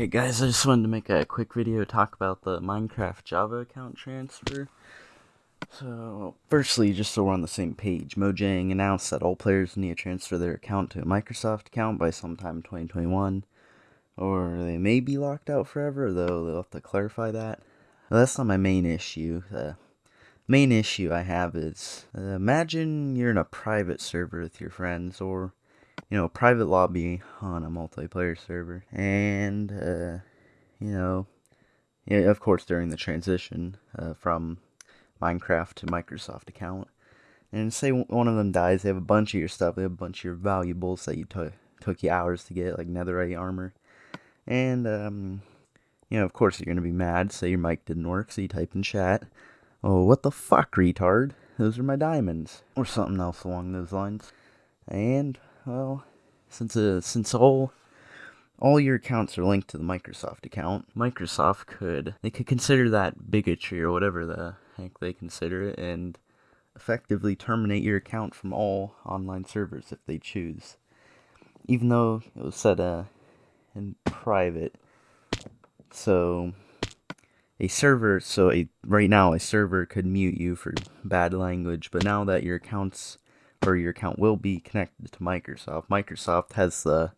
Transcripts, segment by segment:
Hey guys, I just wanted to make a quick video talk about the Minecraft Java account transfer. So, firstly, just so we're on the same page, Mojang announced that all players need to transfer their account to a Microsoft account by sometime in 2021. Or they may be locked out forever, though they'll have to clarify that. That's not my main issue. The main issue I have is, uh, imagine you're in a private server with your friends, or you know, private lobby on a multiplayer server. And, uh, you know, yeah, of course, during the transition uh, from Minecraft to Microsoft account. And say one of them dies, they have a bunch of your stuff, they have a bunch of your valuables that you took took you hours to get, like netherite armor. And, um, you know, of course, you're going to be mad. Say your mic didn't work, so you type in chat, Oh, what the fuck, retard? Those are my diamonds. Or something else along those lines. And, well, since uh, since all all your accounts are linked to the Microsoft account, Microsoft could they could consider that bigotry or whatever the heck they consider it and effectively terminate your account from all online servers if they choose. Even though it was set uh, in private. So a server so a right now a server could mute you for bad language, but now that your accounts or your account will be connected to Microsoft. Microsoft has the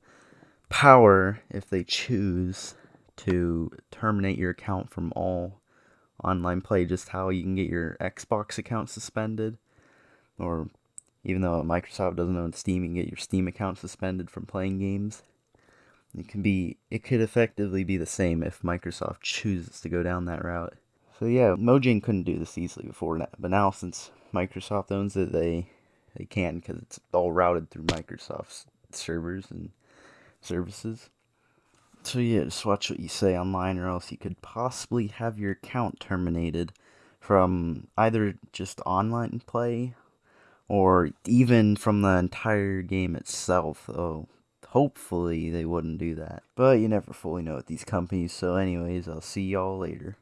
power, if they choose, to terminate your account from all online play, just how you can get your Xbox account suspended, or even though Microsoft doesn't own Steam, you can get your Steam account suspended from playing games. It can be, it could effectively be the same if Microsoft chooses to go down that route. So yeah, Mojang couldn't do this easily before, but now since Microsoft owns it, they they can because it's all routed through Microsoft's servers and services. So yeah, just watch what you say online or else you could possibly have your account terminated from either just online play or even from the entire game itself. Oh, hopefully they wouldn't do that. But you never fully know with these companies. So anyways, I'll see y'all later.